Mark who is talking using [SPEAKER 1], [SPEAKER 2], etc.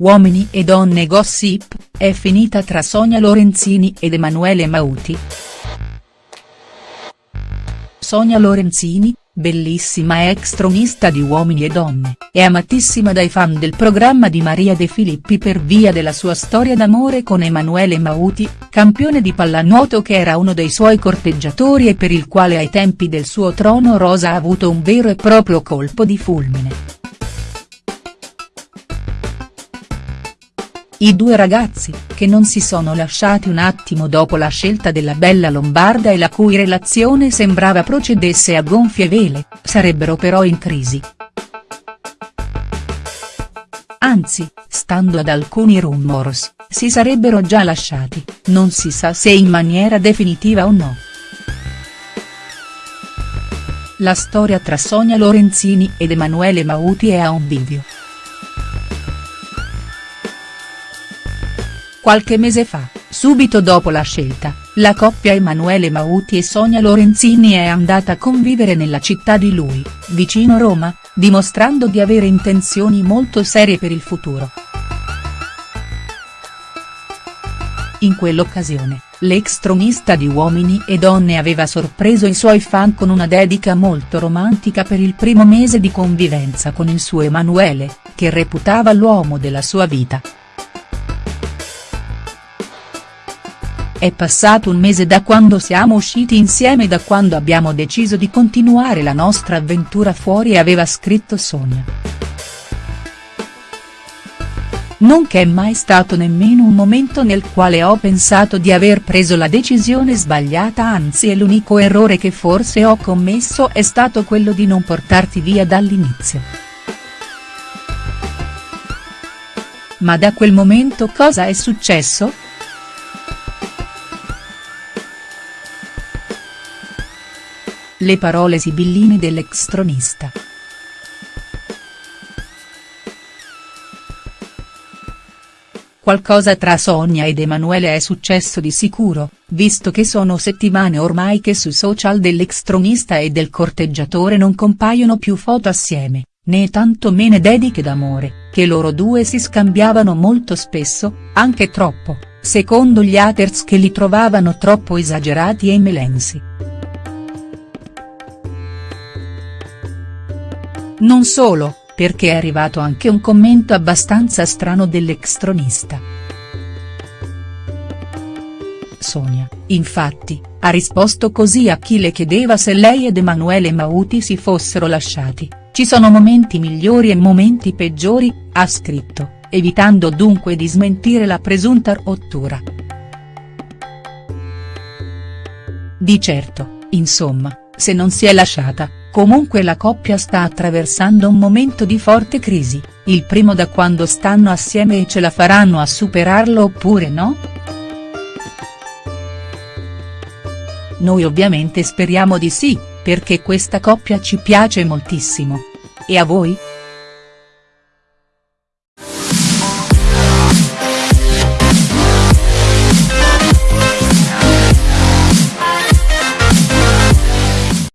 [SPEAKER 1] Uomini e donne gossip, è finita tra Sonia Lorenzini ed Emanuele Mauti. Sonia Lorenzini, bellissima ex tronista di Uomini e Donne, è amatissima dai fan del programma di Maria De Filippi per via della sua storia d'amore con Emanuele Mauti, campione di pallanuoto che era uno dei suoi corteggiatori e per il quale ai tempi del suo trono rosa ha avuto un vero e proprio colpo di fulmine. I due ragazzi, che non si sono lasciati un attimo dopo la scelta della bella lombarda e la cui relazione sembrava procedesse a gonfie vele, sarebbero però in crisi. Anzi, stando ad alcuni rumors, si sarebbero già lasciati, non si sa se in maniera definitiva o no. La storia tra Sonia Lorenzini ed Emanuele Mauti è a un bivio. Qualche mese fa, subito dopo la scelta, la coppia Emanuele Mauti e Sonia Lorenzini è andata a convivere nella città di lui, vicino Roma, dimostrando di avere intenzioni molto serie per il futuro. In quell'occasione, l'ex tronista di Uomini e Donne aveva sorpreso i suoi fan con una dedica molto romantica per il primo mese di convivenza con il suo Emanuele, che reputava l'uomo della sua vita. È passato un mese da quando siamo usciti insieme e da quando abbiamo deciso di continuare la nostra avventura fuori aveva scritto Sonia. Non che è mai stato nemmeno un momento nel quale ho pensato di aver preso la decisione sbagliata anzi è l'unico errore che forse ho commesso è stato quello di non portarti via dall'inizio. Ma da quel momento cosa è successo?. Le parole sibilline dell'ex tronista. Qualcosa tra Sonia ed Emanuele è successo di sicuro, visto che sono settimane ormai che sui social dell'ex tronista e del corteggiatore non compaiono più foto assieme, né tanto meno dediche d'amore, che loro due si scambiavano molto spesso, anche troppo, secondo gli haters che li trovavano troppo esagerati e melensi. Non solo, perché è arrivato anche un commento abbastanza strano dell'ex tronista. Sonia, infatti, ha risposto così a chi le chiedeva se lei ed Emanuele Mauti si fossero lasciati, ci sono momenti migliori e momenti peggiori, ha scritto, evitando dunque di smentire la presunta rottura. Di certo, insomma, se non si è lasciata, Comunque la coppia sta attraversando un momento di forte crisi, il primo da quando stanno assieme e ce la faranno a superarlo oppure no?. Noi ovviamente speriamo di sì, perché questa coppia ci piace moltissimo. E a voi?.